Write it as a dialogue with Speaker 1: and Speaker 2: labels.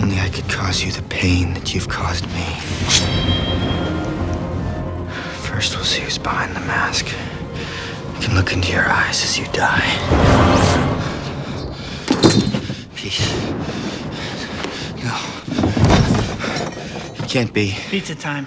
Speaker 1: Only I could cause you the pain that you've caused me. First, we'll see who's behind the mask. I can look into your eyes as you die. Peace. No. It can't be.
Speaker 2: Pizza time.